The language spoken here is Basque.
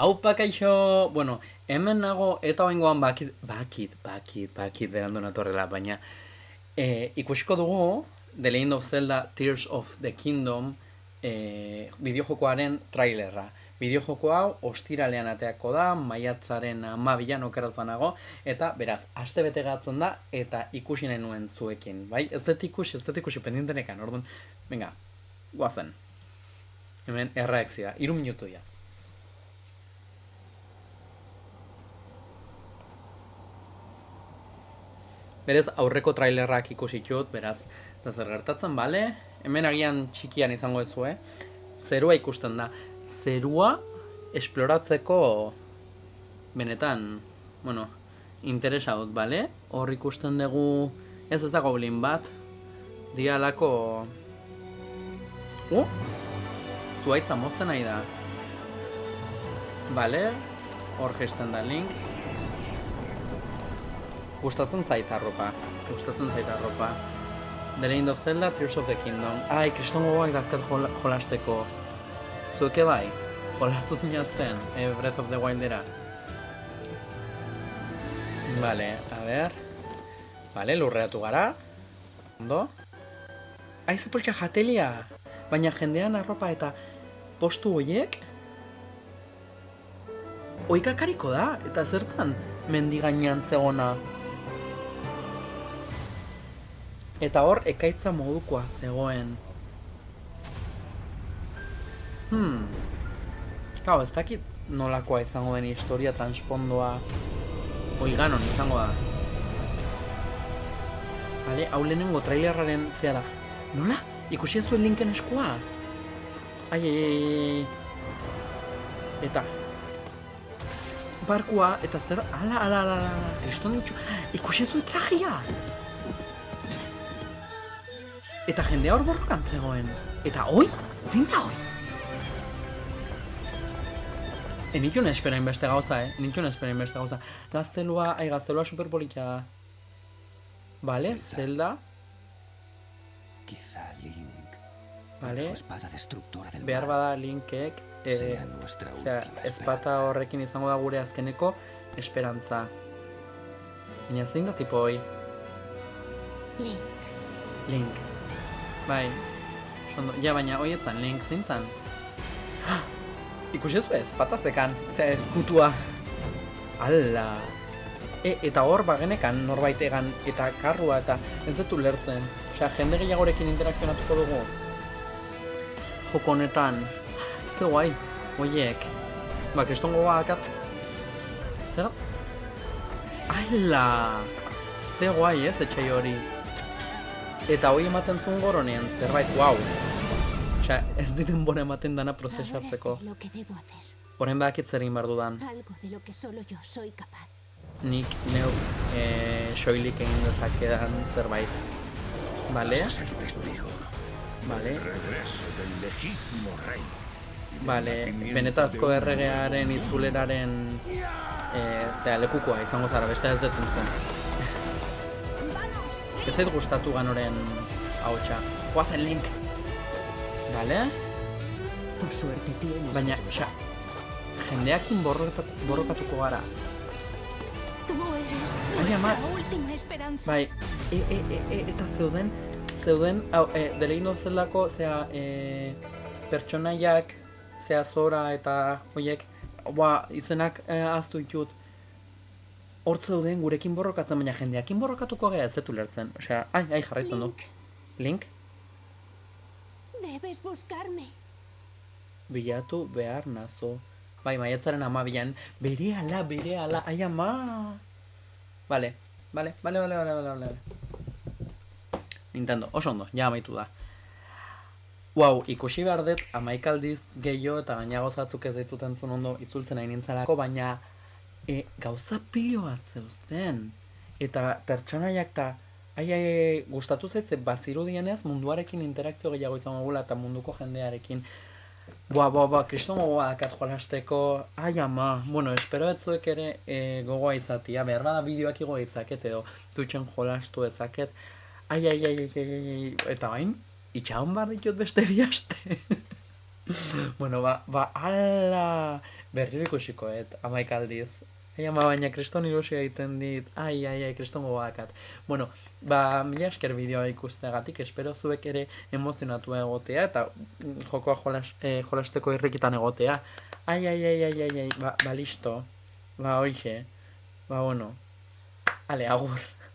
Hau pakaixo, bueno, hemen nago eta oingoan bakit, bakit, bakit, bakit berandu natorrela, baina e, ikusiko dugu The Legend of Zelda Tears of the Kingdom e, bideojokoaren trailerra. Bideojoko hau ostiralean ateako da, maiatzaren amabilan okerazua nago, eta beraz, aste bete gatzen da, eta ikusi nahi nuen zuekin, bai? Ez dut ikusi, ez dut ikusi pendientenekan, orduan, venga, guazen. Hemen erreakzioa, iru minutu ya. Berez aurreko trailerrak ikusi txut, beraz, da zer gertatzen, bale? Hemen agian txikian izango ez eh? Zerua ikusten da. Zerua esploratzeko benetan, bueno, interesa dut, bale? Hor ikusten dugu ez ez da goblin bat, dialako... Uh? Zuaitza mozten nahi da. Bale, hor gesten da link. Gustatzen zait arropa. Gustatzen zait arropa. The Legend of Zelda, Tears of the Kingdom. Ai, kriston gogoak dazkat jol jolasteko. Zueke bai? Jolastu zinazten, e, Breath of the Wildera. Vale, a ver. Vale, lurreatu gara. Ondo. Ai, ze jatelia! Baina jendean arropa eta postu horiek oikakariko da, eta zertzen mendigainan zegona. Eta hor, ekaitza modukoa zegoen. Hmm. Kau, ez dakit nolakoa izango den historia transpondoa oiganon izango da. Bale, hau lehenengo trailerraren zea. Nola? Ikusi zuen linken eskua? Ai, ai, ai, Eta. Barkua, eta zer, ala, ala, ala, ala, kriston. Ikusi zuen trajia! Eta jendea hor borrokan zegoen. Eta hoi? Zin da hoi? E nitxun esperain beste gauza, eh? Nitxun esperain beste gauza. Gaztelua, ai, gaztelua superpolitia da. Vale, Zelda. Quizá Link. Vale. Su espada destructora del Behar bada Linkek. Eh, sea nuestra última espata esperanza. horrekin izango da gure azkeneko esperantza. Baina zein da tipo hoi? Link. Link. Bai. Sondo, ja, baina hoietan link zintzen. Ikusi zu ez, patazekan, ze eskutua. Alla. E, eta hor bagenekan norbait egan eta karrua eta ez dut ulertzen. Osea, jende gehiagorekin interakzionatuko dugu. Joko honetan. Ze guai, oiek. Ba, kristongo bakat. Zer? Alla. Ze guai ez, etxai hori. Eta hoi ematen zuen goronean, zerbait, wow. Osea, ez diten bora ematen dana prozesatzeko. Horen bakit zer egin behar dudan. Algo de lo que solo yo soy capaz. Nik neu e, soilik egin dezakedan zerbait. Vale, vale, del regreso del legítimo rey. y del vale. Benetazko erregearen itzuleraren e, zera, lekukoa izango zara, beste ez dut entzun. Ez zait gustatu ganoren hautsa. Guazen link! Vale? Por suerte tienes Baina, osea, jendeakin borroka- borrokatuko gara. Tú eres Ai, nuestra ama. última esperanza. Bai, e, e, e, e, eta zeuden, zeuden, hau, e, The Legend of Zeldako, zea, e, pertsonaiak, zea zora eta hoiek, ba, izenak e, aztu ditut. Hor zeuden gurekin borrokatzen, baina jendeakin borrokatuko gara ez dut ulertzen. Osea, ai, ai, jarraitzen du. Link, debes buscarme. bilatu behar nazo. Bai, maiatzaren amabian, bere ala, bere ala, ai ama. Vale, vale, vale, vale, vale, vale, vale. Nintendo, oso ondo, ja amaitu da. Wow, ikusi behar dut, amaikaldiz gehiago eta gaina gozatzuk ez ditut entzun ondo itzultzen nahi nintzalako, baina e, gauza pilo bat zeuzten. Eta pertsonaiak eta ai, ai, gustatu zaitze bazirudienez munduarekin interakzio gehiago izango gula eta munduko jendearekin. Boa, boa, boa, kriston gogoa dakat jolasteko, ai ama, bueno, espero etzuek ere e, gogoa izatia, behar bada bideoak igo itzaket edo Twitchen jolastu ezaket, ai, ai, ai, ai, ai, ai, eta bain, itxaron bar ditut beste bi aste. bueno, ba, ba, ala, Berriro ikusikoet, amaik aldiz. Ai, ama, baina kriston ilusio egiten dit. Ai, ai, ai, kriston gogoakat. Bueno, ba, mila esker bideoa ikusteagatik, espero zuek ere emozionatu egotea, eta jokoa jolas, eh, jolasteko irrikitan egotea. Ai, ai, ai, ai, ai, ai, ba, ba, listo. Ba, hoxe. Ba, bueno. Ale, agur.